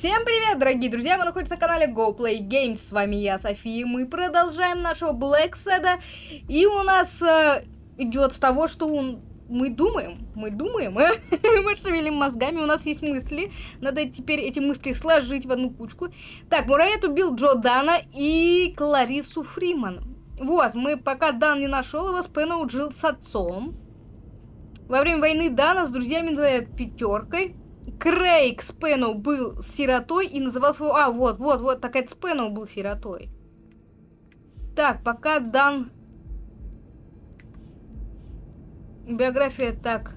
Всем привет, дорогие друзья! Вы находитесь на канале Go Play Games. С вами я, София. Мы продолжаем нашего Black Sada. И у нас э, идет с того, что он... мы думаем. Мы думаем. э? мы шевелим мозгами, у нас есть мысли. Надо теперь эти мысли сложить в одну кучку. Так, Муравет убил Джо Дана и Кларису Фриман. Вот, мы пока Дан не нашел его, Спэна жил с отцом. Во время войны Дана с друзьями пятеркой. Крейг Спэноу был сиротой и назывался его... А, вот, вот, вот, так это Спэноу был сиротой. Так, пока Дан... Биография, так.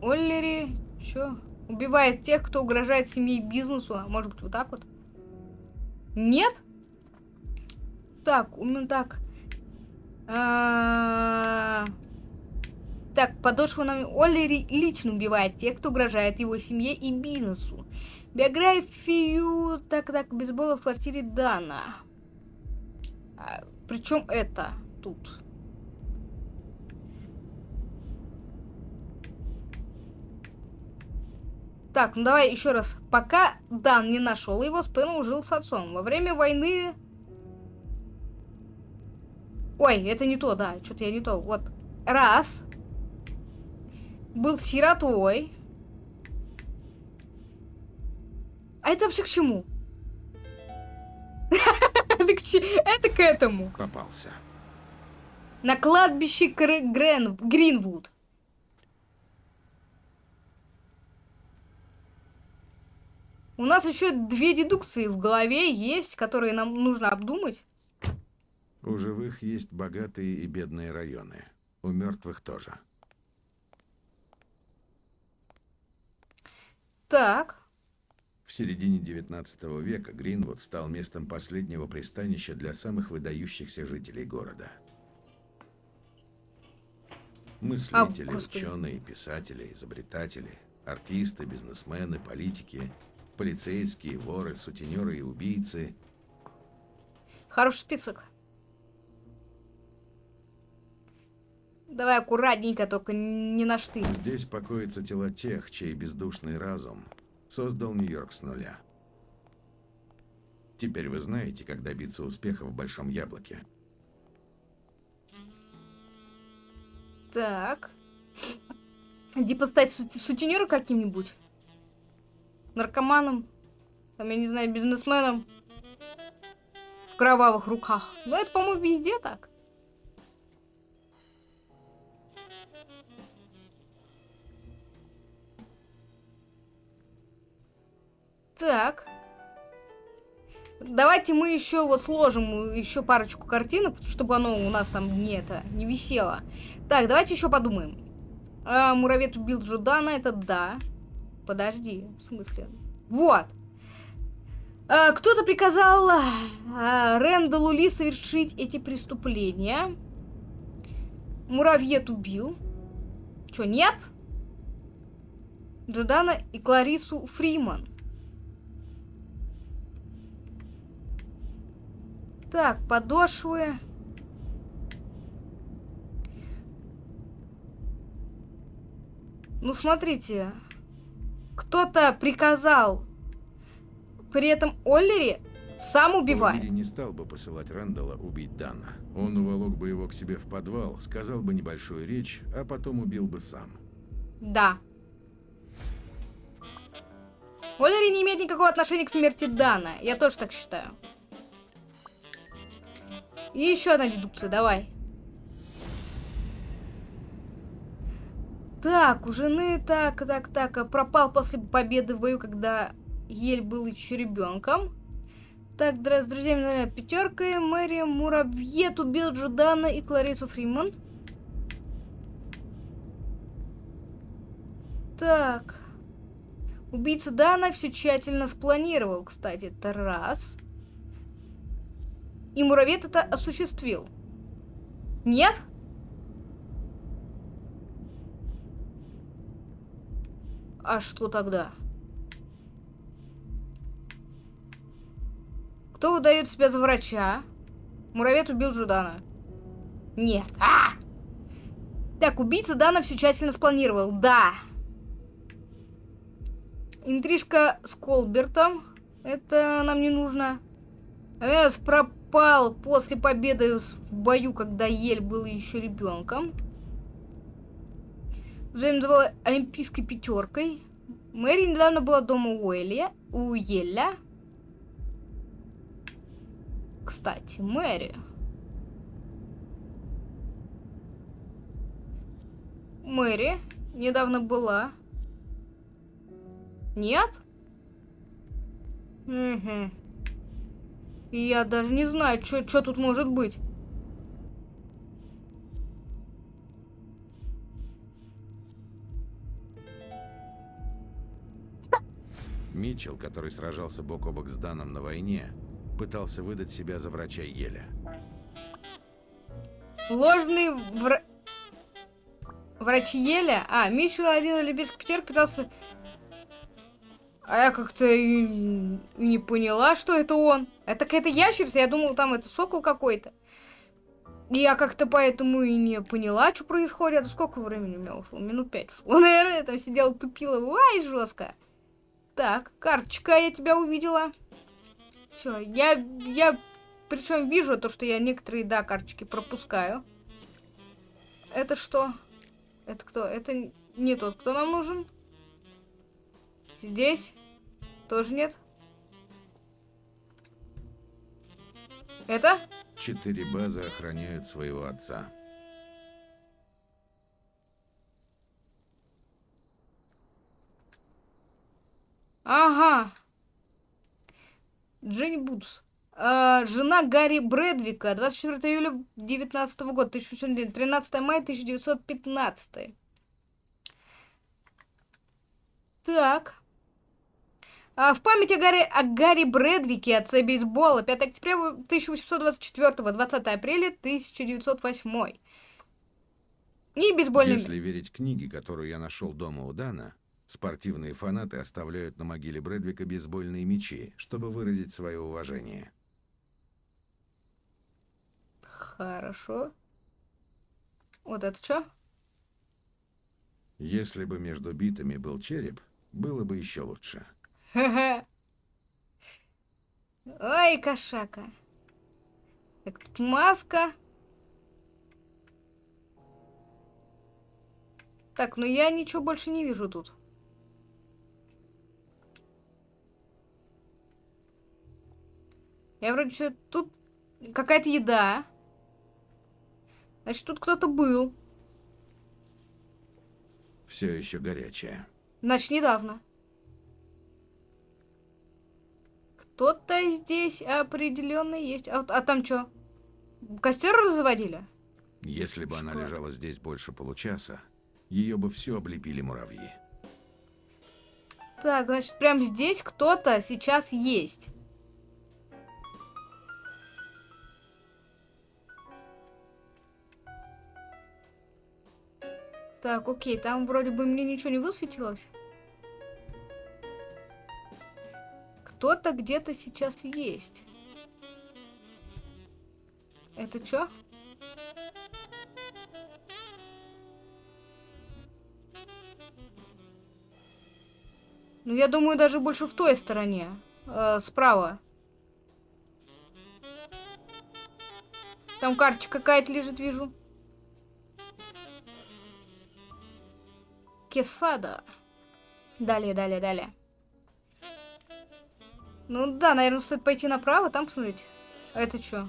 Оллери, чё? Убивает тех, кто угрожает семье и бизнесу. А может быть, вот так вот? Нет? Так, ну так. А -а -а так, подошва нам Олли лично убивает тех, кто угрожает его семье и бизнесу. Биографию, так, так, бейсбола в квартире Дана. А, причем это тут. Так, ну давай еще раз. Пока Дан не нашел его, Спэн жил с отцом. Во время войны... Ой, это не то, да, что-то я не то. Вот, раз был сиротой. А это вообще к чему? Это к этому. Попался. На кладбище Грен... Гринвуд. У нас еще две дедукции в голове есть, которые нам нужно обдумать. У живых есть богатые и бедные районы. У мертвых тоже. Так. В середине 19 века Гринвуд стал местом последнего пристанища для самых выдающихся жителей города. Мыслители, а, ученые, писатели, изобретатели, артисты, бизнесмены, политики, полицейские, воры, сутенеры и убийцы. Хороший список. Давай аккуратненько, только не на штырь. Здесь покоятся тела тех, чей бездушный разум создал Нью-Йорк с нуля. Теперь вы знаете, как добиться успеха в Большом Яблоке. Так. Типа стать сути сутенером каким-нибудь? Наркоманом? Там, я не знаю, бизнесменом? В кровавых руках. Ну, это, по-моему, везде так. Так. Давайте мы еще вот сложим еще парочку картинок, чтобы оно у нас там не это не висело. Так, давайте еще подумаем. А, муравет убил Джудана, это да. Подожди, в смысле? Вот. А, Кто-то приказал а, Рэндаллу Ли совершить эти преступления. Муравьет убил. Что, нет? Джудана и Кларису Фриман. Так, подошвы. Ну, смотрите. Кто-то приказал при этом Оллери сам убивать. Оллери не стал бы посылать Рэндалла убить Дана. Он уволок бы его к себе в подвал, сказал бы небольшую речь, а потом убил бы сам. Да. Оллери не имеет никакого отношения к смерти Дана. Я тоже так считаю. И еще одна дедукция, давай. Так, у жены, так, так, так, пропал после победы в бою, когда Ель был еще ребенком. Так, с друзьями пятеркой. Мэри Муравьет убил Джудана и Кларису Фриман. Так. Убийца Дана все тщательно спланировал, кстати. Это раз. И муравет это осуществил. Нет? А что тогда? Кто выдает себя за врача? Муравет убил Жудана. Нет. А! Так, убийца Дана все тщательно спланировал. Да. Интрижка с Колбертом. Это нам не нужно. Авиас пропал после победы в бою, когда Ель был еще ребенком. Джеймс была олимпийской пятеркой. Мэри недавно была дома у Элли, у Еля. Кстати, Мэри. Мэри недавно была. Нет? Угу. Я даже не знаю, что тут может быть. Митчелл, который сражался бок о бок с Даном на войне, пытался выдать себя за врача Еля. Ложный вра... врач Еля? А, Митчелл один олимпийский пятерка пытался... А я как-то и... и не поняла, что это он. Это какая-то ящерица, я думала, там это сокол какой-то. Я как-то поэтому и не поняла, что происходит. А сколько времени у меня ушло? Минут пять ушло. Наверное, я там сидела, тупила. Ай, жестко. Так, карточка, я тебя увидела. Все, я, я причем вижу то, что я некоторые, да, карточки пропускаю. Это что? Это кто? Это не тот, кто нам нужен. Здесь тоже нет. Это? Четыре базы охраняют своего отца. Ага. Дженни Будс. А, жена Гарри Брэдвика. 24 июля 19 года. 13 мая 1915. Так. А, в память о Гарри, о Гарри Брэдвике, отце бейсбола. 5 октября 1824, 20 апреля 1908. И бейсбольный... Если верить книге, которую я нашел дома у Дана, Спортивные фанаты оставляют на могиле Брэдвика бейсбольные мячи, чтобы выразить свое уважение. Хорошо. Вот это что? Если бы между битами был череп, было бы еще лучше. Ой, кошака. Так, тут маска. Так, ну я ничего больше не вижу тут. Я вроде все... Тут какая-то еда. Значит, тут кто-то был. Все еще горячая. Значит, недавно. Кто-то здесь определенно есть. А, а там что? Костер разводили? Если бы Шкода. она лежала здесь больше получаса, ее бы все облепили муравьи. Так, значит, прям здесь кто-то сейчас есть. Так, окей, там вроде бы мне ничего не высветилось. Кто-то где-то сейчас есть. Это что? Ну, я думаю, даже больше в той стороне. Э, справа. Там карточка какая-то лежит, вижу. Кесада. Далее, далее, далее. Ну да, наверное, стоит пойти направо, там посмотреть. А это что?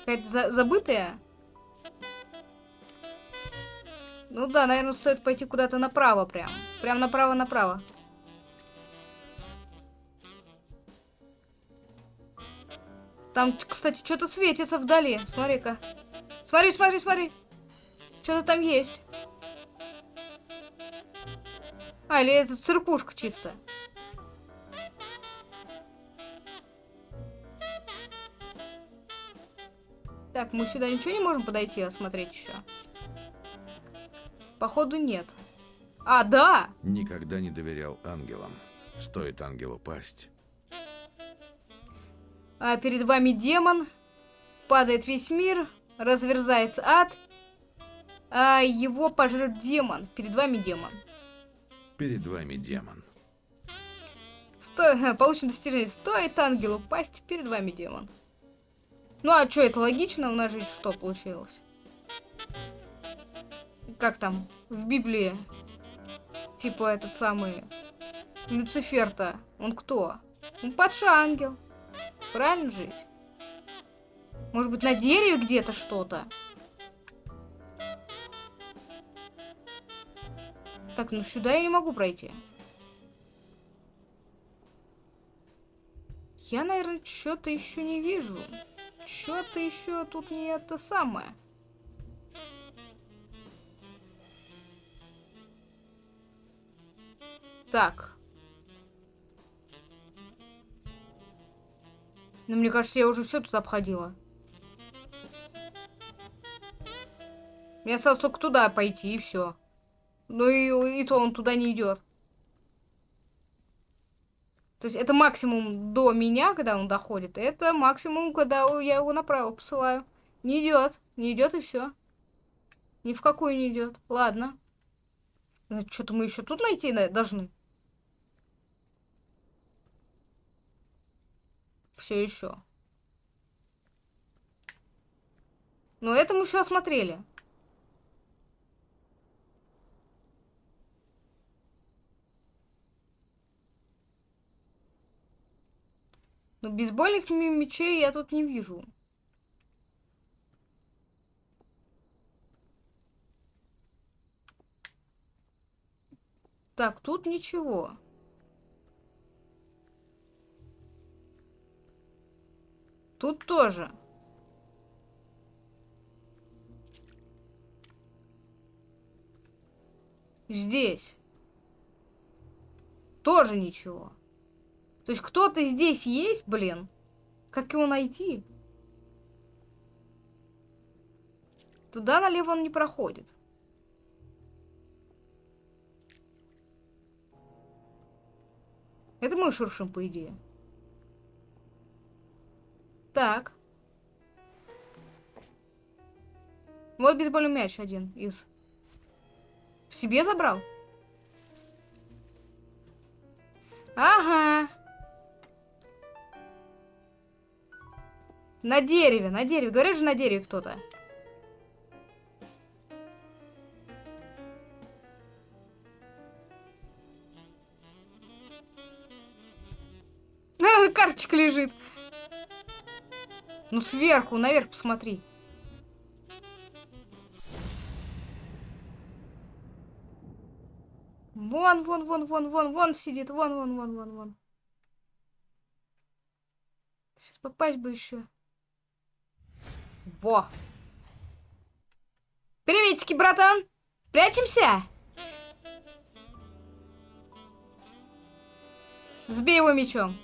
Какая-то за забытая? Ну да, наверное, стоит пойти куда-то направо прям. Прям направо-направо. Там, кстати, что-то светится вдали. Смотри-ка. Смотри, смотри, смотри. Что-то там есть. А, или это циркушка чисто? Так, мы сюда ничего не можем подойти, осмотреть еще? Походу нет. А, да! Никогда не доверял ангелам. Стоит ангелу пасть. А перед вами демон. Падает весь мир. Разверзается ад. А его пожрет демон. Перед вами демон. Перед вами демон. Сто... Получено достижение. Стоит ангелу пасть, перед вами демон. Ну а что, это логично? У нас же что получилось? Как там? В Библии. Типа этот самый... Люцифер-то. Он кто? Он падший ангел. Правильно жить? Может быть, на дереве где-то что-то? Так, ну сюда я не могу пройти. Я, наверное, что-то еще не вижу. Что-то еще тут не это самое. Так. Ну, мне кажется, я уже все тут обходила. Мне осталось только туда пойти, и все. Ну и, и то он туда не идет. То есть это максимум до меня, когда он доходит. Это максимум, когда я его направо посылаю. Не идет. Не идет и все. Ни в какую не идет. Ладно. Что-то мы еще тут найти должны. Все еще. Но это мы все осмотрели. Но бейсбольных мечей я тут не вижу. Так, тут ничего. Тут тоже. Здесь. Тоже ничего. То есть кто-то здесь есть, блин? Как его найти? Туда налево он не проходит. Это мы шуршим, по идее. Так. Вот бейсбольный мяч один из. В себе забрал? Ага. На дереве, на дереве. Говоришь же, на дереве кто-то. Карточка лежит. Ну, сверху, наверх посмотри. Вон, вон, вон, вон, вон, вон сидит. Вон, вон, вон, вон, вон. Сейчас попасть бы еще. Во. Приветики, братан. Прячемся? Сбей его мечом.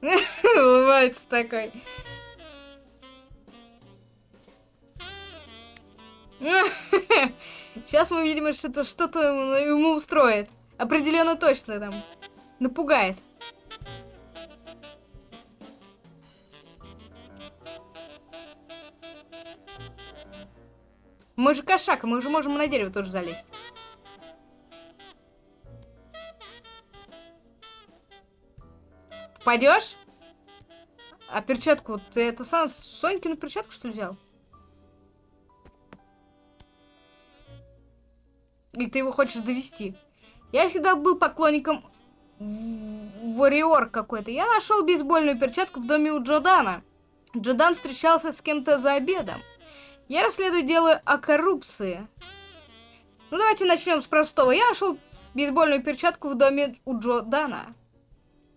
Улыбается такой. Сейчас мы видим, что-то что-то ему устроит. Определенно точно там. Напугает. Мы же кошак, мы уже можем на дерево тоже залезть. Пойдешь? А перчатку, ты это сам Сонькину перчатку что ли взял? Или ты его хочешь довести? Я всегда был поклонником Вариор какой-то. Я нашел бейсбольную перчатку в доме у Джодана. Джодан встречался с кем-то за обедом. Я расследую дело о коррупции. Ну, давайте начнем с простого. Я нашел бейсбольную перчатку в доме у Джо Дана.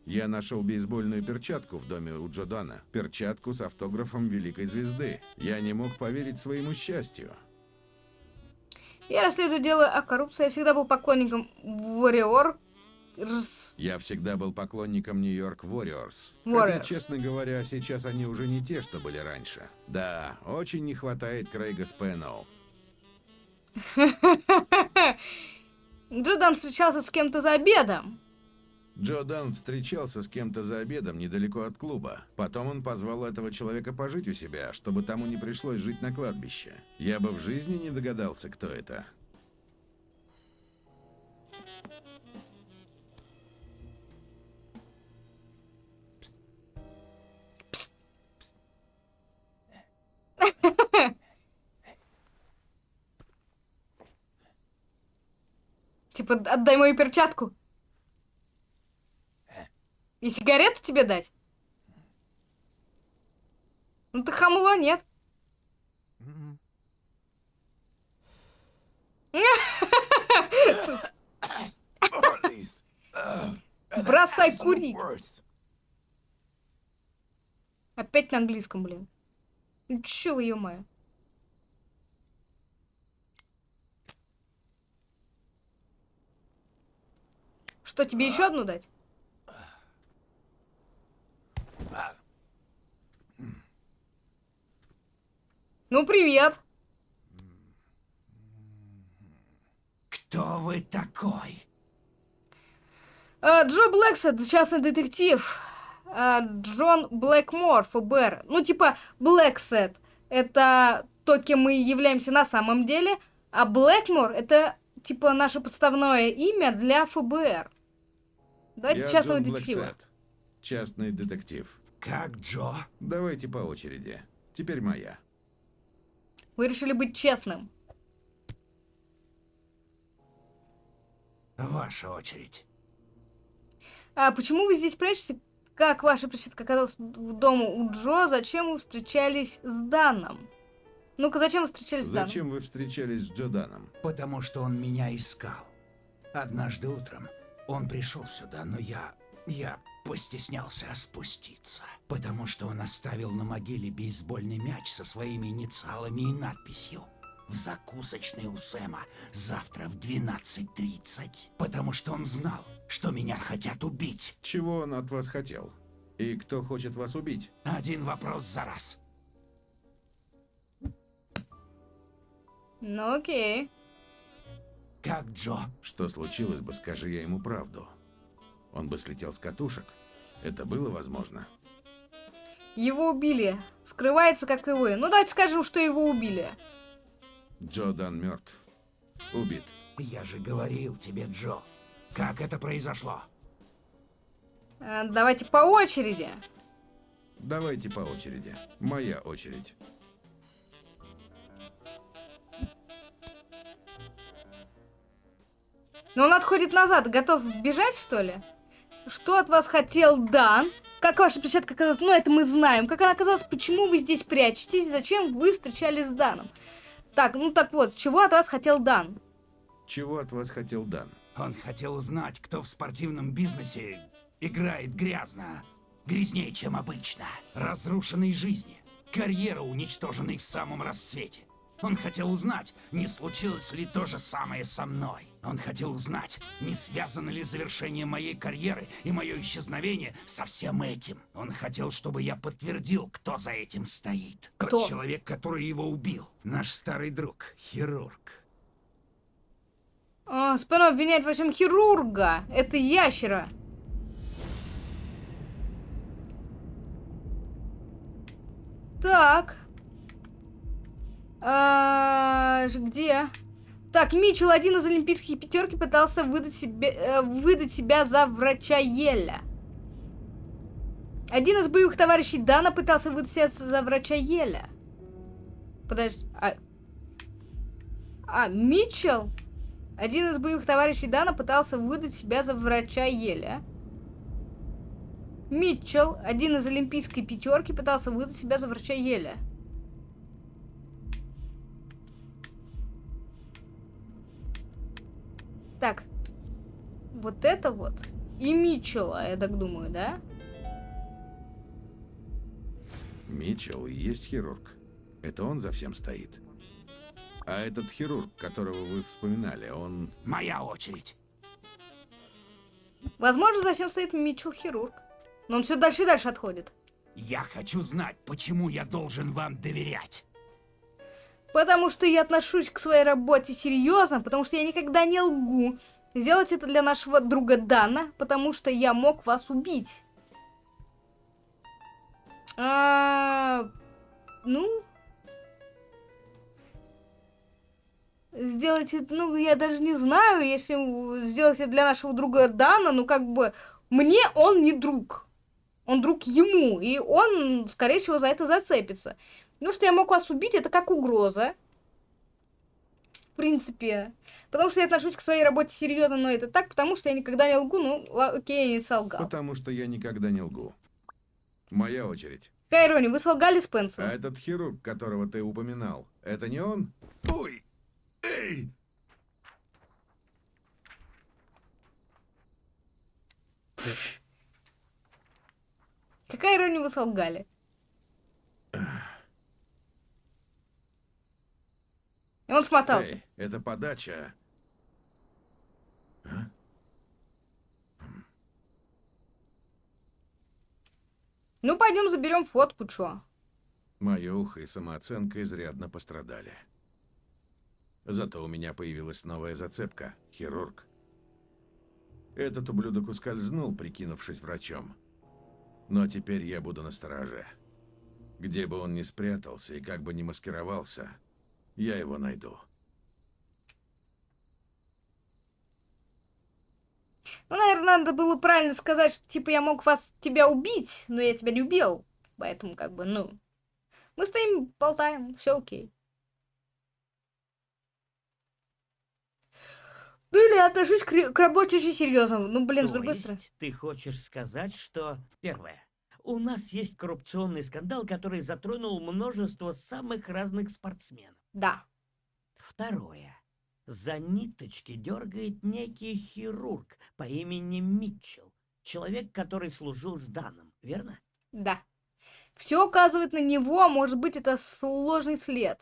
Я нашел бейсбольную перчатку в доме у Джо Дана. Перчатку с автографом великой звезды. Я не мог поверить своему счастью. Я расследую дело о коррупции. Я всегда был поклонником Warrior. Я всегда был поклонником Нью-Йорк Warriors. Хотя, честно говоря, сейчас они уже не те, что были раньше. Да, очень не хватает Крейга Спэнноу. Джодан встречался с кем-то за обедом. Джо Дан встречался с кем-то за обедом недалеко от клуба. Потом он позвал этого человека пожить у себя, чтобы тому не пришлось жить на кладбище. Я бы в жизни не догадался, кто это. Типа, отдай мою перчатку. И сигарету тебе дать? Ну ты хамло, нет? Бросай курить. Опять на английском, блин. Ну чё ё-моё? Что, тебе еще одну дать? Ну, привет. Кто вы такой? А, Джон Блэксэд, частный детектив. А, Джон Блэкмор, ФБР. Ну, типа, Блэксэд — это то, кем мы являемся на самом деле, а Блэкмор — это, типа, наше подставное имя для ФБР. Давайте Я частного Джон детектива. Блэксет, частный детектив. Как Джо? Давайте по очереди. Теперь моя. Вы решили быть честным. Ваша очередь. А почему вы здесь прячетесь? Как ваша причетка оказалась в дому у Джо? Зачем вы встречались с Даном? Ну-ка, зачем вы встречались с Даном? Зачем вы встречались с Джо Даном? Потому что он меня искал. Однажды утром он пришел сюда, но я... я постеснялся спуститься. Потому что он оставил на могиле бейсбольный мяч со своими инициалами и надписью в закусочной у Сэма завтра в 12.30. Потому что он знал, что меня хотят убить. Чего он от вас хотел? И кто хочет вас убить? Один вопрос за раз. Ну окей. Как Джо? Что случилось бы, скажи я ему правду. Он бы слетел с катушек. Это было возможно? Его убили. Скрывается, как и вы. Ну давайте скажем, что его убили. Джо Дан мертв. Убит. Я же говорил тебе, Джо. Как это произошло? А, давайте по очереди. Давайте по очереди. Моя очередь. Но он отходит назад. Готов бежать, что ли? Что от вас хотел Дан? Как ваша перчатка оказалась? Ну, это мы знаем. Как она оказалась? Почему вы здесь прячетесь? Зачем вы встречались с Даном? Так, ну так вот, чего от вас хотел Дан? Чего от вас хотел Дан? Он хотел узнать, кто в спортивном бизнесе играет грязно. Грязнее, чем обычно. Разрушенной жизни. Карьера, уничтоженной в самом расцвете. Он хотел узнать, не случилось ли то же самое со мной. Он хотел узнать, не связано ли завершение моей карьеры и мое исчезновение со всем этим. Он хотел, чтобы я подтвердил, кто за этим стоит. Кто? Тот человек, который его убил. Наш старый друг, хирург. А, Спэно обвиняет во всем хирурга. Это ящера. Так. А, где? Так, Митчелл, один из олимпийских пятерки, пытался выдать, себе, э, выдать себя за врача Еля. Один из боевых товарищей Дана пытался выдать себя за врача Еля. Подожди, а... А, Митчелл? Один из боевых товарищей Дана пытался выдать себя за врача Еля. Митчелл, один из олимпийской пятерки, пытался выдать себя за врача Еля. Так. Вот это вот. И Митчелла, я так думаю, да? Митчелл есть хирург. Это он за всем стоит. А этот хирург, которого вы вспоминали, он... Моя очередь. Возможно, за всем стоит Митчелл хирург. Но он все дальше и дальше отходит. Я хочу знать, почему я должен вам доверять. Потому что я отношусь к своей работе серьезно, потому что я никогда не лгу. Сделать это для нашего друга Дана, потому что я мог вас убить. А, ну... Сделать это, ну, я даже не знаю, если сделать это для нашего друга Дана, ну, как бы, мне он не друг. Он друг ему, и он, скорее всего, за это зацепится. Ну, что я мог вас убить, это как угроза. принципе. Потому что я отношусь к своей работе серьезно, но это так, потому что я никогда не лгу, ну, окей, я не солгал. Потому что я никогда не лгу. Моя очередь. Кайрони, вы солгали Спенсеру. А этот хирург, которого ты упоминал, это не он? Ой! Эй! Какая ирония вы солгали? Он смотался. Эй, это подача. А? Ну, пойдем заберем фотку, чё? Мое ухо и самооценка изрядно пострадали. Зато у меня появилась новая зацепка – хирург. Этот ублюдок ускользнул, прикинувшись врачом. Но теперь я буду на страже. Где бы он ни спрятался и как бы ни маскировался, я его найду. Ну, наверное, надо было правильно сказать, что, типа, я мог вас, тебя убить, но я тебя не убил. Поэтому, как бы, ну... Мы стоим, болтаем, все окей. Ну или отношусь к, к работе очень серьезно. Ну, блин, То с другой стороны. Ты хочешь сказать, что... Первое. У нас есть коррупционный скандал, который затронул множество самых разных спортсменов. Да. Второе. За ниточки дергает некий хирург по имени Митчелл. Человек, который служил с Даном, верно? Да. Все указывает на него, а может быть это сложный след.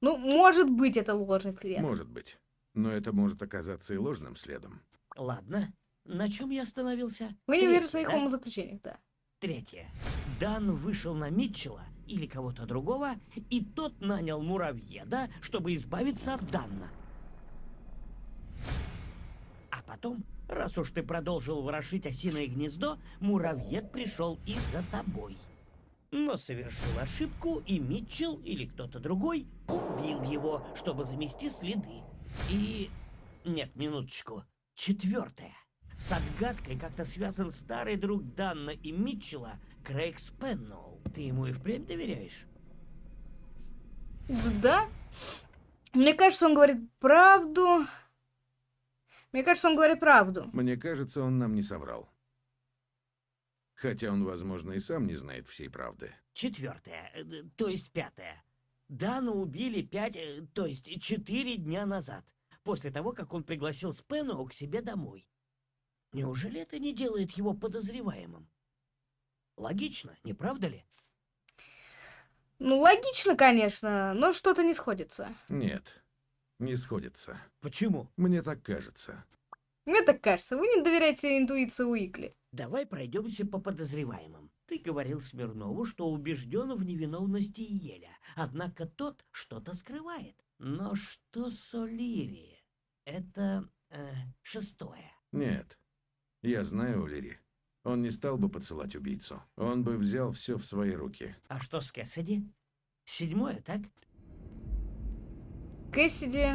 Ну, может быть это ложный след. Может быть. Но это может оказаться и ложным следом. Ладно. На чем я остановился? Вы не верите в своих да? умозаключениях, да. Третье. Дан вышел на Митчелла или кого-то другого, и тот нанял муравьеда, чтобы избавиться от Данна. А потом, раз уж ты продолжил ворошить осиное гнездо, муравьед пришел и за тобой. Но совершил ошибку, и Митчелл или кто-то другой убил его, чтобы замести следы. И... Нет, минуточку. Четвертое. С отгадкой как-то связан старый друг Данна и Митчелла, Крейг Спенноу. Ты ему и впрямь доверяешь? Да. Мне кажется, он говорит правду. Мне кажется, он говорит правду. Мне кажется, он нам не соврал. Хотя он, возможно, и сам не знает всей правды. Четвертое, э, то есть пятое. Дана убили пять, э, то есть четыре дня назад, после того, как он пригласил Спену к себе домой. Неужели это не делает его подозреваемым? Логично, не правда ли? Ну, логично, конечно, но что-то не сходится. Нет, не сходится. Почему? Мне так кажется. Мне так кажется. Вы не доверяете интуиции Уикли. Давай пройдемся по подозреваемым. Ты говорил Смирнову, что убежден в невиновности Еля, однако тот что-то скрывает. Но что с Олири? Это э, шестое. Нет, я знаю Олири. Он не стал бы поцелать убийцу. Он бы взял все в свои руки. А что с Кэссиди? Седьмое, так? Кэссиди...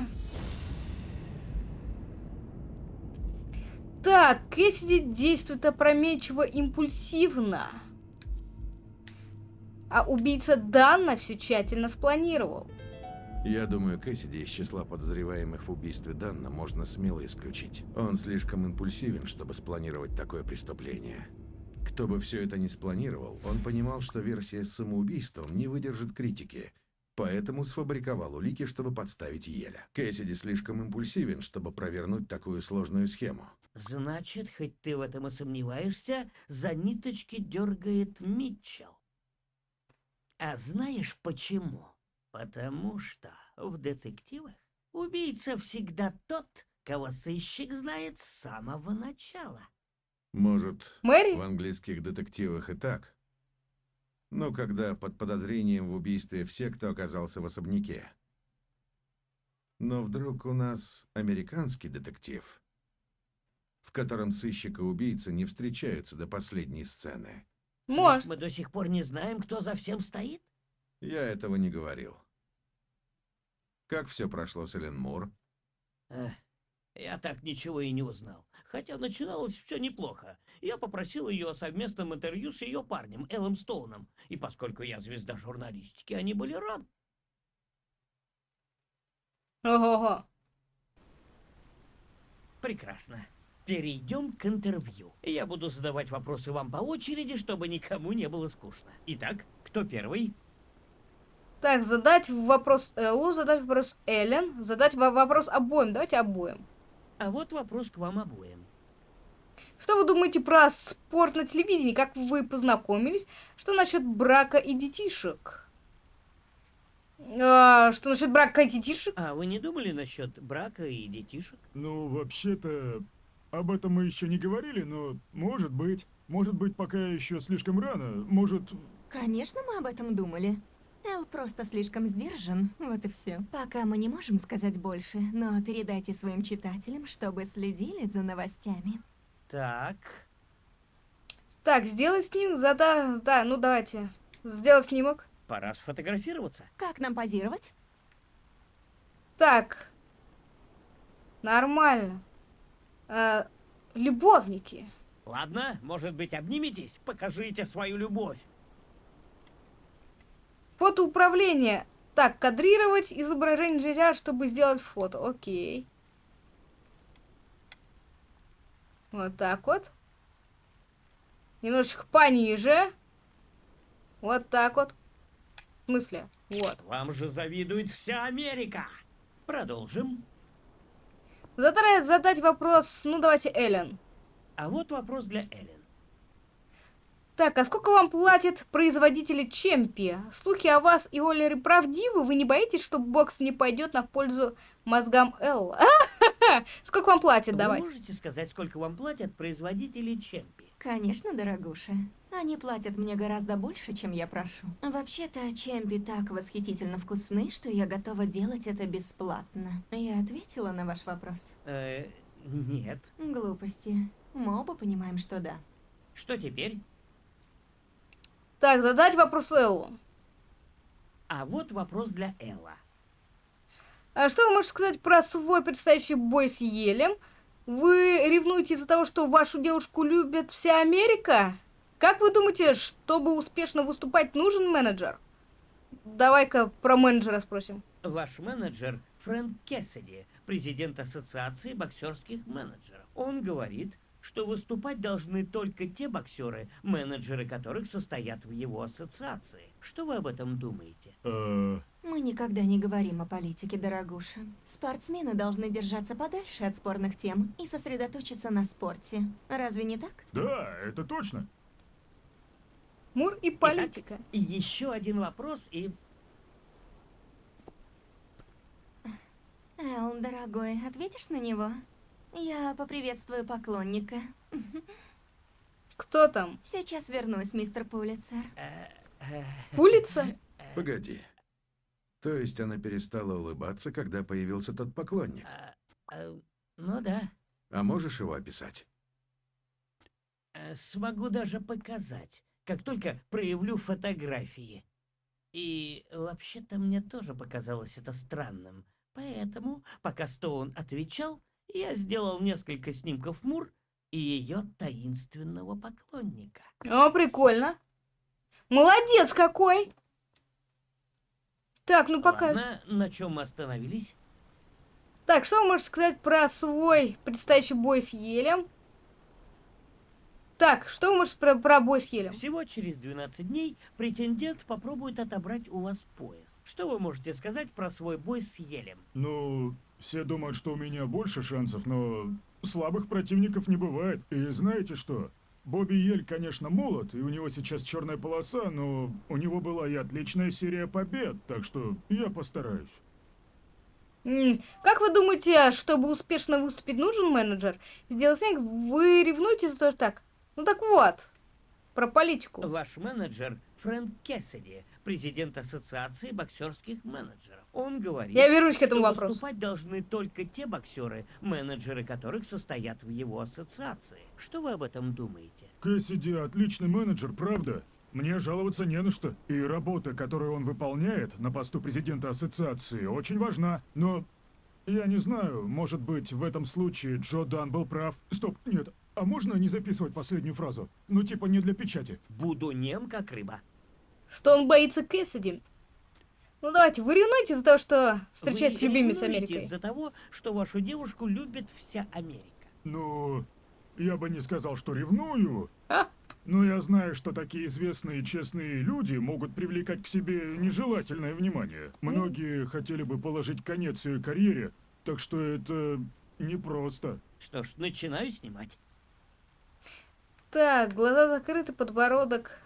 Так, Кэссиди действует опрометчиво импульсивно. А убийца Данна все тщательно спланировал. Я думаю, Кэссиди из числа подозреваемых в убийстве Данна можно смело исключить. Он слишком импульсивен, чтобы спланировать такое преступление. Кто бы все это ни спланировал, он понимал, что версия с самоубийством не выдержит критики, поэтому сфабриковал улики, чтобы подставить Еля. Кэссиди слишком импульсивен, чтобы провернуть такую сложную схему. Значит, хоть ты в этом и сомневаешься, за ниточки дергает Митчелл. А знаешь почему? Потому что в детективах убийца всегда тот, кого сыщик знает с самого начала. Может, Мэри? в английских детективах и так. Но когда под подозрением в убийстве все, кто оказался в особняке. Но вдруг у нас американский детектив, в котором сыщик и убийца не встречаются до последней сцены. Может. Мы до сих пор не знаем, кто за всем стоит? Я этого не говорил. Как все прошло с Эллен Мур? Эх, я так ничего и не узнал. Хотя начиналось все неплохо. Я попросил ее о совместном интервью с ее парнем, Эллом Стоуном. И поскольку я звезда журналистики, они были рады. Ого-го. Прекрасно. Перейдем к интервью. Я буду задавать вопросы вам по очереди, чтобы никому не было скучно. Итак, кто первый? Так, задать вопрос Эллу, задать вопрос Эллен, задать во- вопрос обоим. Давайте обоим. А вот вопрос к вам обоим. Что вы думаете про спорт на телевидении? Как вы познакомились? Что насчет брака и детишек? А, что насчет брака и детишек? А вы не думали насчет брака и детишек? Ну, вообще-то, об этом мы еще не говорили, но может быть. Может быть, пока еще слишком рано. Может, Конечно, мы об этом думали. Эл просто слишком сдержан, вот и все. Пока мы не можем сказать больше, но передайте своим читателям, чтобы следили за новостями. Так. Так, сделай снимок, зада... Да, ну давайте. Сделай снимок. Пора сфотографироваться. Как нам позировать? Так. Нормально. А, любовники. Ладно, может быть, обниметесь? Покажите свою любовь. Фотоуправление. Так, кадрировать изображение нельзя, чтобы сделать фото. Окей. Вот так вот. Немножечко пониже. Вот так вот. В смысле? Вот. Вам же завидует вся Америка. Продолжим. Задать, задать вопрос, ну давайте Эллен. А вот вопрос для Эллен. Так, а сколько вам платят производители Чемпи? Слухи о вас и Олере правдивы? Вы не боитесь, что бокс не пойдет на пользу мозгам Элла? Сколько вам платят? Вы Давайте. можете сказать, сколько вам платят производители Чемпи? Конечно, дорогуша. Они платят мне гораздо больше, чем я прошу. Вообще-то, чемпи так восхитительно вкусны, что я готова делать это бесплатно. Я ответила на ваш вопрос. Э, нет. Глупости. Мы оба понимаем, что да. Что теперь? Так, задать вопрос Эллу. А вот вопрос для Элла. А что вы можете сказать про свой предстоящий бой с Елем? Вы ревнуете из-за того, что вашу девушку любит вся Америка? Как вы думаете, чтобы успешно выступать, нужен менеджер? Давай-ка про менеджера спросим. Ваш менеджер Фрэнк Кессиди, президент Ассоциации боксерских менеджеров. Он говорит, что выступать должны только те боксеры, менеджеры которых состоят в его ассоциации. Что вы об этом думаете? э, Мы никогда не говорим о политике, дорогуша. Спортсмены должны держаться подальше от спорных тем и сосредоточиться на спорте. Разве не так? да, это точно. Мур и политика. И еще один вопрос, и Эл, дорогой, ответишь на него? Я поприветствую поклонника. Кто там? Сейчас вернусь, мистер Пулицер. Улица? Погоди. То есть она перестала улыбаться, когда появился тот поклонник? ну да, А можешь его описать? смогу даже показать, как только проявлю фотографии. И вообще-то мне тоже показалось это странным. Поэтому, пока Стоун отвечал, я сделал несколько снимков Мур и ее таинственного поклонника. О, прикольно. Молодец какой! Так, ну пока... Ладно, на чем мы остановились? Так, что вы можете сказать про свой предстоящий бой с Елем? Так, что вы можете про, про бой с Елем? Всего через 12 дней претендент попробует отобрать у вас пояс. Что вы можете сказать про свой бой с Елем? Ну, все думают, что у меня больше шансов, но слабых противников не бывает. И знаете что? Бобби Ель, конечно, молод, и у него сейчас черная полоса, но у него была и отличная серия побед, так что я постараюсь. Как вы думаете, чтобы успешно выступить, нужен менеджер? Сделать снег, вы ревнуете за то, что так? Ну так вот, про политику. Ваш менеджер Фрэнк Кессиди, президент Ассоциации боксерских менеджеров. Он говорит, Я вернусь к этому что вопросу. выступать должны только те боксеры, менеджеры которых состоят в его ассоциации. Что вы об этом думаете? Кэссиди отличный менеджер, правда? Мне жаловаться не на что. И работа, которую он выполняет на посту президента ассоциации, очень важна. Но я не знаю, может быть, в этом случае Джо Дан был прав. Стоп, нет. Можно не записывать последнюю фразу? Ну, типа не для печати. Буду нем, как рыба. Стоун боится Кэссиди. Ну давайте, вы ревнуете за то, что встречаетесь с любимой с Америкой? из-за того, что вашу девушку любит вся Америка. Ну, я бы не сказал, что ревную. А? Но я знаю, что такие известные честные люди могут привлекать к себе нежелательное внимание. Многие хотели бы положить конец ее карьере, так что это непросто. Что ж, начинаю снимать. Так, глаза закрыты, подбородок.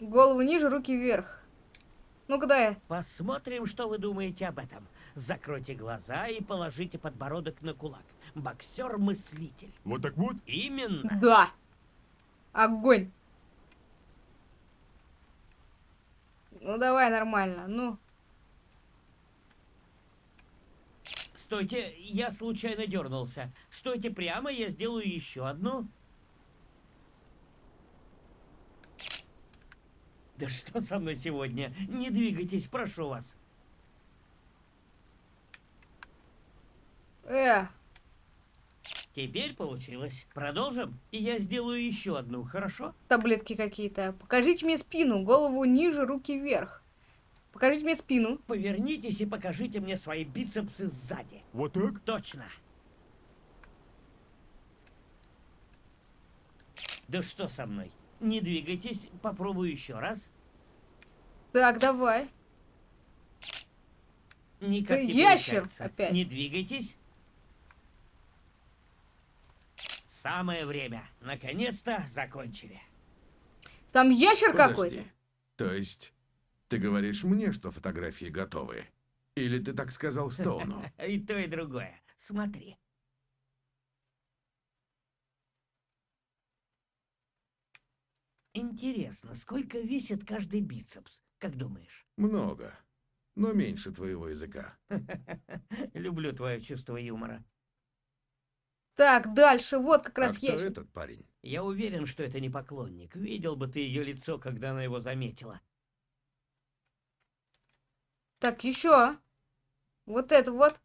Голову ниже, руки вверх. Ну-ка дай. Посмотрим, что вы думаете об этом. Закройте глаза и положите подбородок на кулак. Боксер-мыслитель. Вот так вот? Именно. Да. Огонь. Ну давай нормально, ну. Стойте, я случайно дернулся. Стойте прямо, я сделаю еще одну. Да что со мной сегодня? Не двигайтесь, прошу вас. Э, Теперь получилось. Продолжим? И я сделаю еще одну, хорошо? таблетки какие-то. Покажите мне спину, голову ниже, руки вверх. Покажите мне спину. Повернитесь и покажите мне свои бицепсы сзади. Вот так? Точно. Да что со мной? Не двигайтесь, попробую еще раз. Так, давай. Никак Ты не ящер получается. опять. Не двигайтесь. Самое время. Наконец-то закончили. Там ящер какой-то. То есть, ты говоришь мне, что фотографии готовы? Или ты так сказал Стоуну? И то, и другое. Смотри. Интересно, сколько весит каждый бицепс? Как думаешь? Много. Но меньше твоего языка. Люблю твое чувство юмора. Так, дальше, вот как А раз кто ящер. этот парень? Я уверен, что это не поклонник. Видел бы ты ее лицо, когда она его заметила. Так, еще. Вот это вот.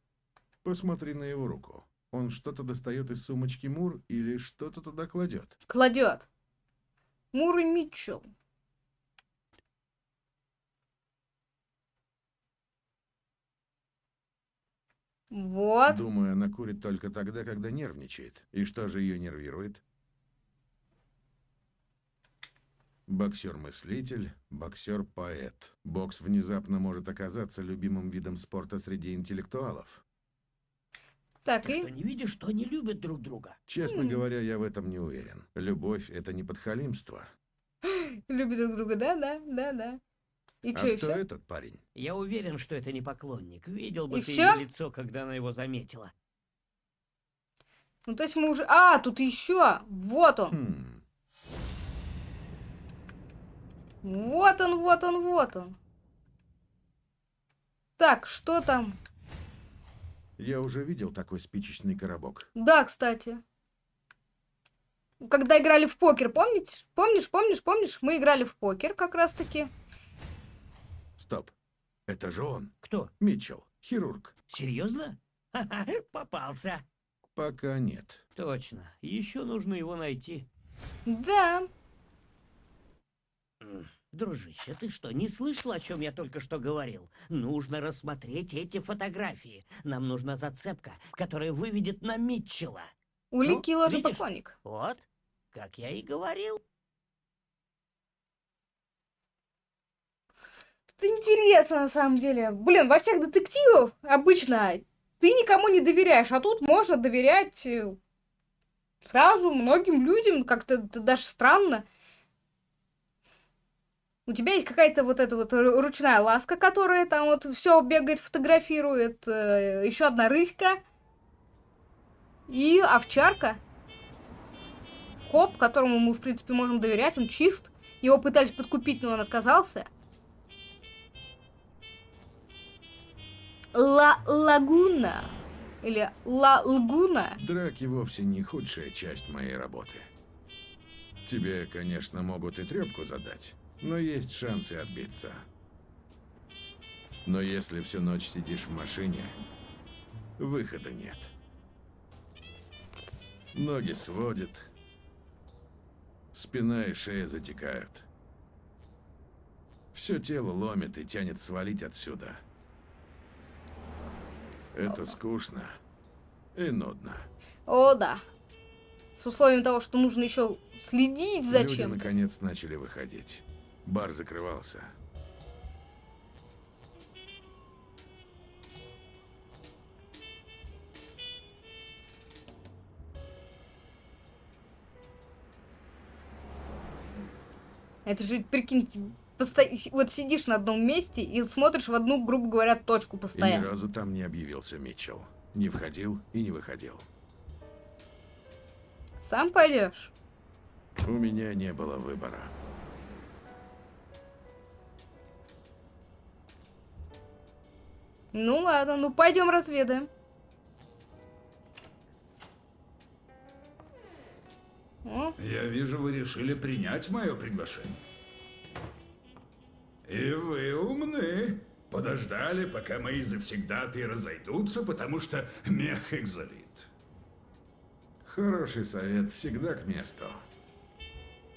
Посмотри на его руку. Он что-то достает из сумочки Мур или что-то туда кладет. Кладет. Муры Митчелл. Вот. Думаю, она курит только тогда, когда нервничает. И что же ее нервирует? Боксер-мыслитель, боксер-поэт. Бокс внезапно может оказаться любимым видом спорта среди интеллектуалов. Так, Ты что, и... не видишь, что они любят друг друга? Честно М. говоря, я в этом не уверен. Любовь — это не подхалимство. Любят друг друга, да, да, да, да. И а что, и кто все? этот парень? Я уверен, что это не поклонник. Видел бы И ты всё? ее лицо, когда она его заметила. Ну, то есть мы уже... А, тут еще. Вот он. Хм. Вот он, вот он, вот он. Так, что там? Я уже видел такой спичечный коробок. Да, кстати. Когда играли в покер, помните? Помнишь, помнишь, помнишь? Мы играли в покер как раз-таки. Стоп. Это же он. Кто? Митчелл. Хирург. Серьезно? Ха-ха, попался. Пока нет. Точно. Еще нужно его найти. Да. Дружище, ты что, не слышал, о чем я только что говорил? Нужно рассмотреть эти фотографии. Нам нужна зацепка, которая выведет на Митчелла. Улики Ну, ложный видишь? поклонник. Вот, как я и говорил. Это интересно, на самом деле. Блин, во всех детективах обычно ты никому не доверяешь, а тут можно доверять э, сразу многим людям. Как-то даже странно. У тебя есть какая-то вот эта вот ру- ручная ласка, которая там вот все бегает, фотографирует. еще одна рыська. И овчарка. Коп, которому мы, в принципе, можем доверять, он чист. Его пытались подкупить, но он отказался. Ла Лагуна. Или Ла Лагуна. Драки вовсе не худшая часть моей работы. Тебе, конечно, могут и трепку задать, но есть шансы отбиться. Но если всю ночь сидишь в машине, выхода нет. Ноги сводят, спина и шея затекают. Все тело ломит и тянет свалить отсюда. Это скучно и нудно. О, да. С условием того, что нужно еще следить за Люди чем-то. наконец начали выходить. Бар закрывался. Это же, прикиньте, посто- вот сидишь на одном месте и смотришь в одну, грубо говоря, точку И ни постоянно. разу там не объявился Митчелл. Не входил и не выходил. Сам пойдешь? У меня не было выбора. Ну ладно, ну пойдем разведаем. О, Я вижу, вы решили принять мое приглашение. И вы умны. Подождали, пока мои завсегдаты разойдутся, потому что мех их залит. Хороший совет всегда к месту.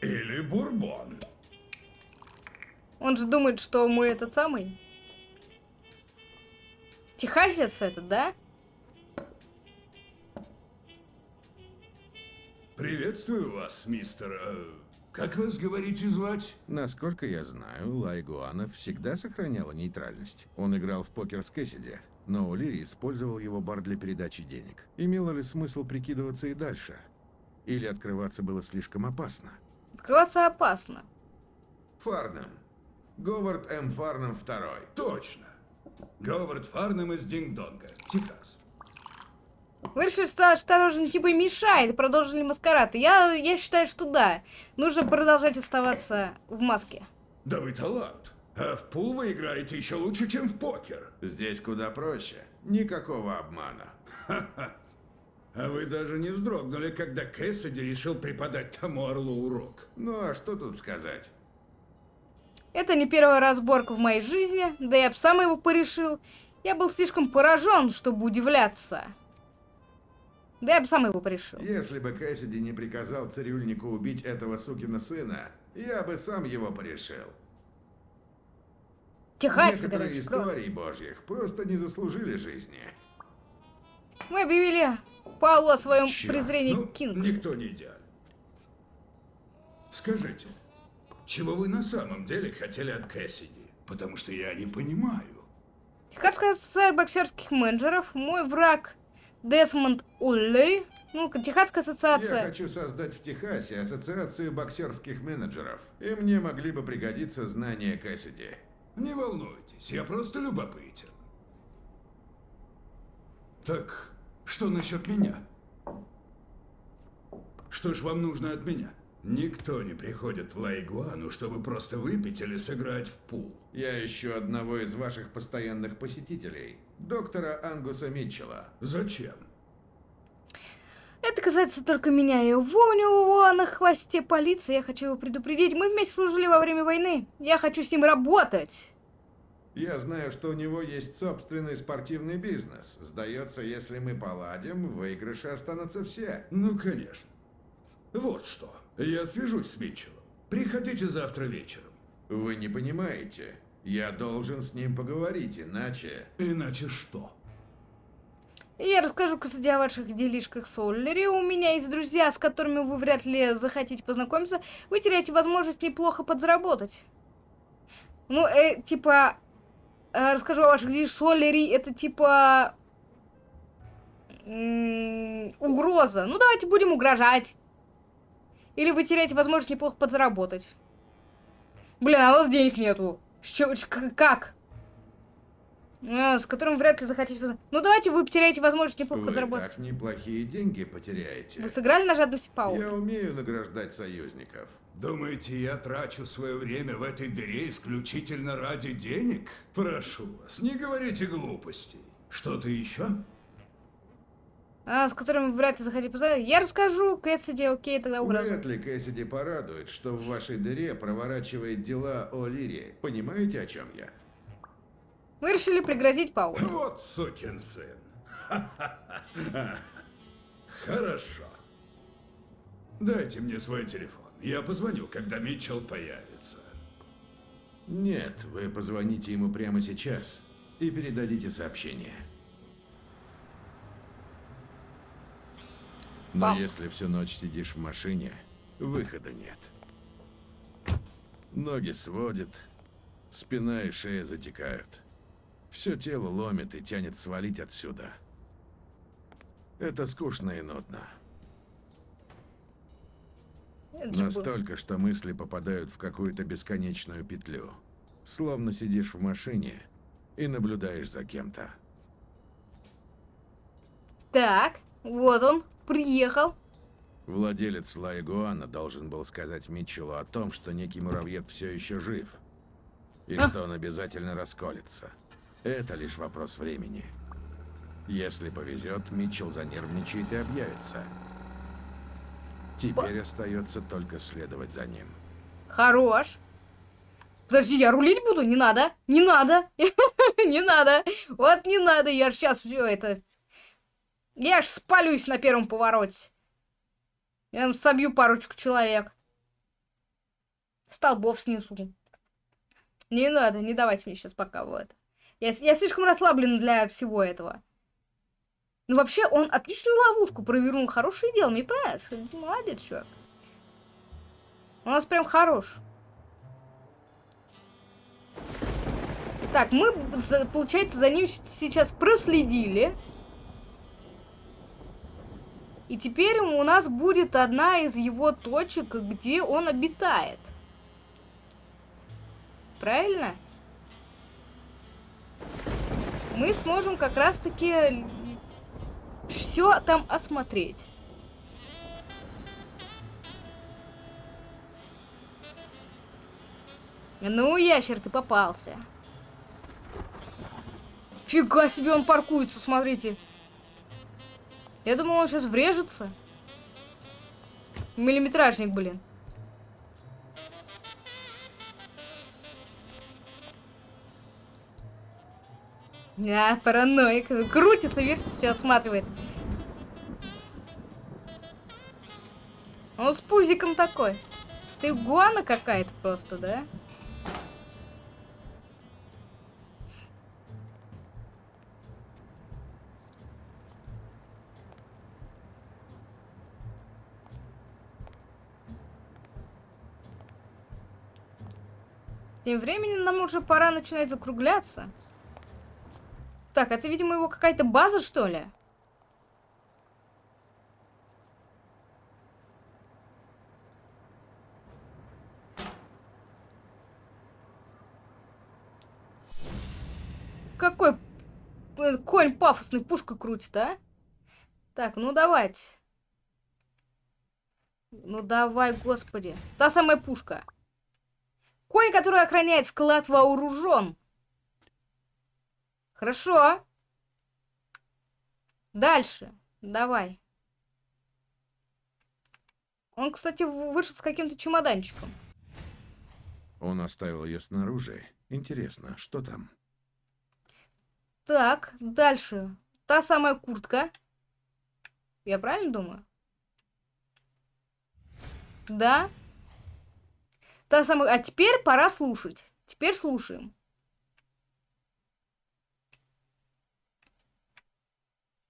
Или бурбон. он же думает, что мы этот самый. Техасец этот, да? Приветствую вас, мистер... э, как вас, говорите, звать? Насколько я знаю, Лайгуана всегда сохраняла нейтральность. Он играл в покер с Кэссиди, но Улири использовал его бар для передачи денег. Имело ли смысл прикидываться и дальше? Или открываться было слишком опасно? Открываться опасно. Фарнам. Говард М. Фарнам второй. Точно. Говард Фарнем из Динг-Донга, Техас. Вы решили, что осторожно типа мешает, продолжили маскарад. Я, я считаю, что да. Нужно продолжать оставаться в маске. Да вы талант. А в пул вы играете еще лучше, чем в покер. Здесь куда проще. Никакого обмана. А вы даже не вздрогнули, когда Кэссиди решил преподать тому орлу урок. Ну а что тут сказать? Это не первая разборка в моей жизни, да я бы сам его порешил. Я был слишком поражен, чтобы удивляться. Да я бы сам его порешил. Если бы Кэссиди не приказал цирюльнику убить этого сукина сына, я бы сам его порешил. Техасец, Некоторые короче, из кровь. божьих просто не заслужили жизни. Мы объявили Павлу о своем Чёрт, презрении Ну, к Кингу. никто не идеален. Скажите, чего вы на самом деле хотели от Кэссиди? Потому что я не понимаю. Техасская ассоциация боксерских менеджеров, мой враг Десмонд Уллери. Ну, Техасская Я ассоциация. хочу создать в Техасе ассоциацию боксерских менеджеров, и мне могли бы пригодиться знания Кэссиди. Не волнуйтесь, я просто любопытен. Так, что насчет меня? Что ж вам нужно от меня? Никто не приходит в Лайгуану, чтобы просто выпить или сыграть в пул. Я ищу одного из ваших постоянных посетителей, доктора Ангуса Митчелла. Зачем? Это касается только меня и его. У него на хвосте полиции. Я хочу его предупредить. Мы вместе служили во время войны. Я хочу с ним работать. Я знаю, что у него есть собственный спортивный бизнес. Сдается, если мы поладим, в выигрыше останутся все. Ну, конечно. Вот что. Я свяжусь с Митчеллом. Приходите завтра вечером. Вы не понимаете. Я должен с ним поговорить, иначе... Иначе что? Я расскажу, кстати, о ваших делишках с Оллери. У меня есть друзья, с которыми вы вряд ли захотите познакомиться. Вы теряете возможность неплохо подзаработать. Ну, э, типа... э, расскажу о ваших делишках с Оллери. Это типа... м, угроза. Ну, давайте будем угрожать. Или вы теряете возможность неплохо подзаработать. Блин, а у вас денег нету. С чё- ч- к- как? А, с которым вряд ли захотите Ну давайте вы потеряете возможность неплохо Вы подзаработать. так неплохие деньги потеряете. Вы сыграли на жадности Паула? Я умею награждать союзников. Думаете, я трачу свое время в этой дыре исключительно ради денег? Прошу вас, не говорите глупостей. Что-то еще? А, с которым вы вряд ли захотите познакомиться. Я расскажу, Кэссиди, окей, тогда угроза. Вряд ли Кэссиди порадует, что в вашей дыре проворачивает дела о Лире. Понимаете, о чем я? Вы решили пригрозить Паулу. Вот сукин сын. Хорошо. Дайте мне свой телефон. Я позвоню, когда Митчелл появится. Нет, вы позвоните ему прямо сейчас и передадите сообщение. Но Пам. если всю ночь сидишь в машине, выхода нет. Ноги сводит, спина и шея затекают. Все тело ломит и тянет свалить отсюда. Это скучно и нудно. Это Настолько, что мысли попадают в какую-то бесконечную петлю. Словно сидишь в машине и наблюдаешь за кем-то. Так, вот он, приехал. Владелец Лайгуана должен был сказать Митчеллу о том, что некий муравьед все еще жив. И А. что он обязательно расколется. Это лишь вопрос времени. Если повезет, Митчелл занервничает и объявится. Теперь остается только следовать за ним. Хорош. Подожди, я рулить буду? Не надо. Не надо. Не надо. Вот не надо. Я сейчас все это... Я ж спалюсь на первом повороте. Я там собью парочку человек. Столбов снесу. Не надо, не давайте мне сейчас пока вот. Я, я слишком расслаблен для всего этого. Ну, вообще, он отличную ловушку провернул. Хорошее дело, мне понравилось. Молодец, чувак. У нас прям хорош. Так, мы, получается, за ним сейчас проследили. И теперь у нас будет одна из его точек, где он обитает. Правильно? Мы сможем как раз-таки все там осмотреть. Ну, ящер, ты попался. Фига себе, он паркуется, смотрите. Я думал, он сейчас врежется. Миллиметражник, блин. Да, параноик. Крутится, видишь, все осматривает. Он с пузиком такой. Ты гуана какая-то просто, да? Тем временем нам уже пора начинать закругляться. Так, это, видимо, его какая-то база, что ли? Какой э, конь пафосный пушкой крутит, а? Так, ну давайте. Ну давай, господи. Та самая пушка. Конь, который охраняет склад, вооружен. Хорошо. Дальше. Давай. Он, кстати, вышел с каким-то чемоданчиком. Он оставил ее снаружи. Интересно, что там? Так, дальше. Та самая куртка. Я правильно думаю? Да. Та самая... А теперь пора слушать. Теперь слушаем.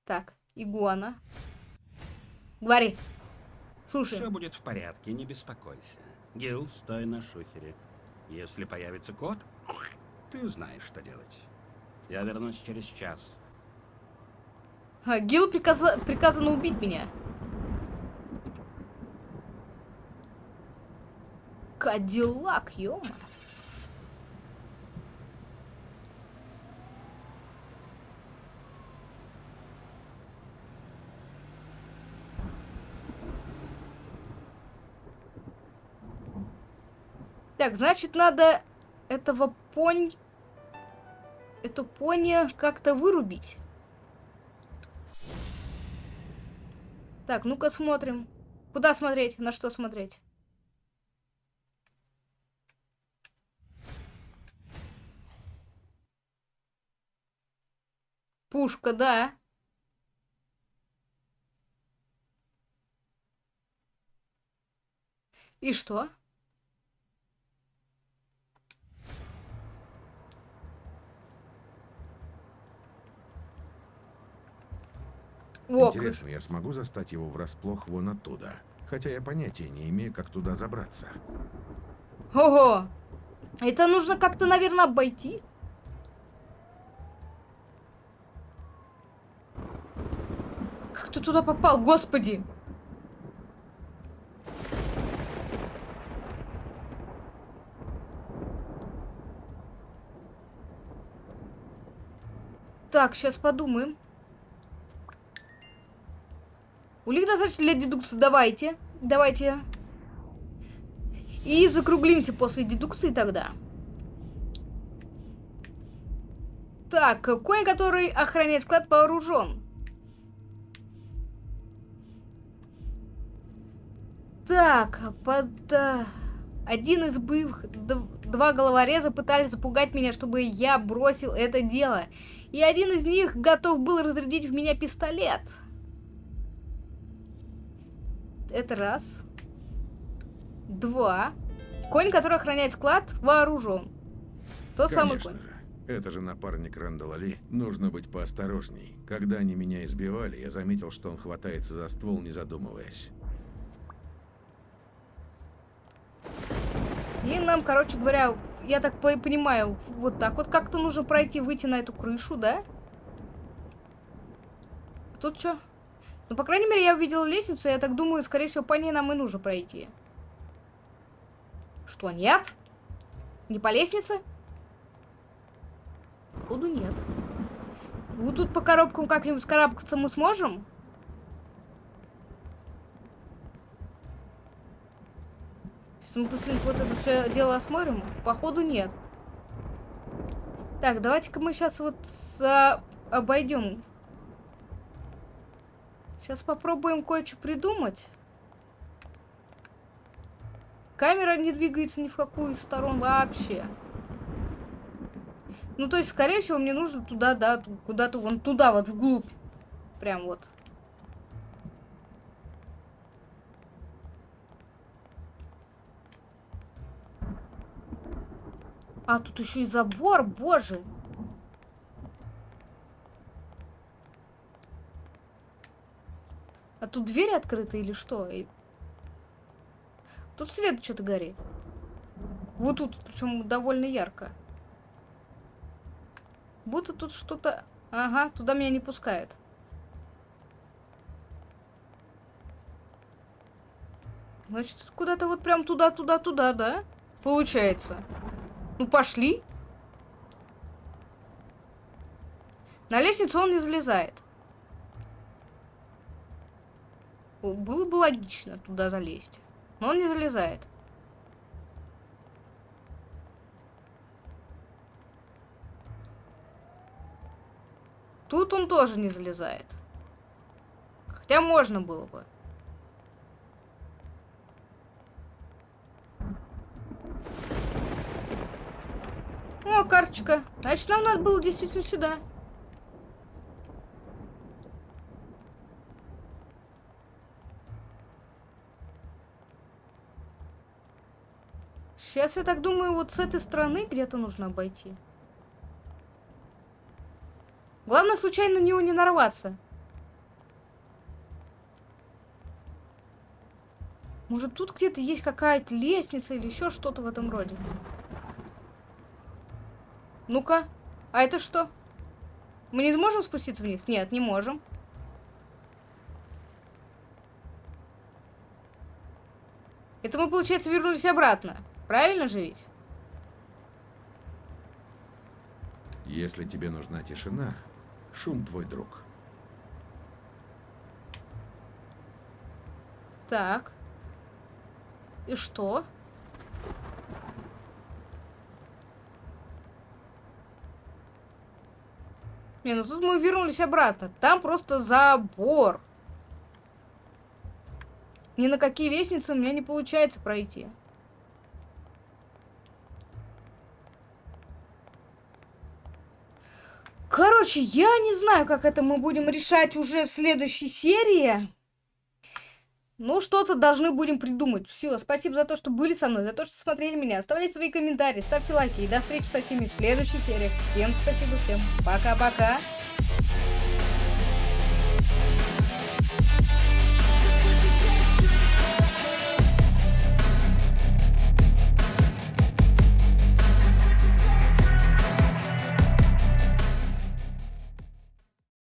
Так, игуана. Говори. Слушай. Все будет в порядке, не беспокойся. Гил, стой на шухере. Если появится кот, ты знаешь, что делать. Я вернусь через час. А, Гилу приказа- приказано убить меня. Кадиллак, ё Так, значит, надо этого понь... Эту пони как-то вырубить. Так, ну-ка смотрим. Куда смотреть? На что смотреть? Пушка, да. И что? Интересно, я смогу застать его врасплох вон оттуда? Хотя я понятия не имею, как туда забраться. Ого! Это нужно как-то, наверное, обойти. Как ты туда попал, господи? Так, сейчас подумаем. Улик достаточно для дедукции. Давайте. Давайте. И закруглимся после дедукции тогда. Так, конь, который охраняет склад, вооружен. Так, под... э, Один из д- Два головореза пытались запугать меня, чтобы я бросил это дело. И один из них готов был разрядить в меня пистолет. Это раз. Два. Конь, который охраняет склад, вооружен. Тот самый Конечно конь. же. Это же напарник Рэндала Ли. Нужно быть поосторожней. Когда они меня избивали, я заметил, что он хватается за ствол, не задумываясь. И нам, короче говоря, я так по- понимаю, вот так вот как-то нужно пройти, выйти на эту крышу, да? Тут что? Ну, по крайней мере, я увидела лестницу, я так думаю, скорее всего, по ней нам и нужно пройти. Что, нет? Не по лестнице? Походу, нет. Вот тут по коробкам как-нибудь скарабкаться мы сможем? Мы быстренько вот это все дело осмотрим. Походу нет. Так, давайте-ка мы сейчас вот с- обойдем. Сейчас попробуем кое-что придумать. Камера не двигается ни в какую из сторон вообще. Ну, то есть, скорее всего, мне нужно туда, да, куда-то вон туда, вот вглубь. Прям вот. А, тут еще и забор, боже. А тут двери открыты или что? И- Тут свет что-то горит. Вот тут, причем довольно ярко. Будто тут что-то... Ага, туда меня не пускают. Значит, куда-то вот прям туда-туда-туда, да? Получается. Ну, пошли. На лестницу он не залезает. Было бы логично туда залезть. Но он не залезает. Тут он тоже не залезает. Хотя можно было бы. О, карточка. Значит, нам надо было действительно сюда. Сейчас я так думаю, вот с этой стороны где-то нужно обойти. Главное, случайно на него не нарваться. Может, тут где-то есть какая-то лестница или еще что-то в этом роде. Ну-ка, а это что? Мы не сможем спуститься вниз? Нет, не можем. Это мы, получается, вернулись обратно. Правильно же ведь? Если тебе нужна тишина, шум твой друг. Так. И что? Не, ну тут мы вернулись обратно. Там просто забор. Ни на какие лестницы у меня не получается пройти. Короче, я не знаю, как это мы будем решать уже в следующей серии. Ну, что-то должны будем придумать. Все, спасибо за то, что были со мной, за то, что смотрели меня. Оставляйте свои комментарии, ставьте лайки. И до встречи со всеми в следующей серии. Всем спасибо, всем пока-пока.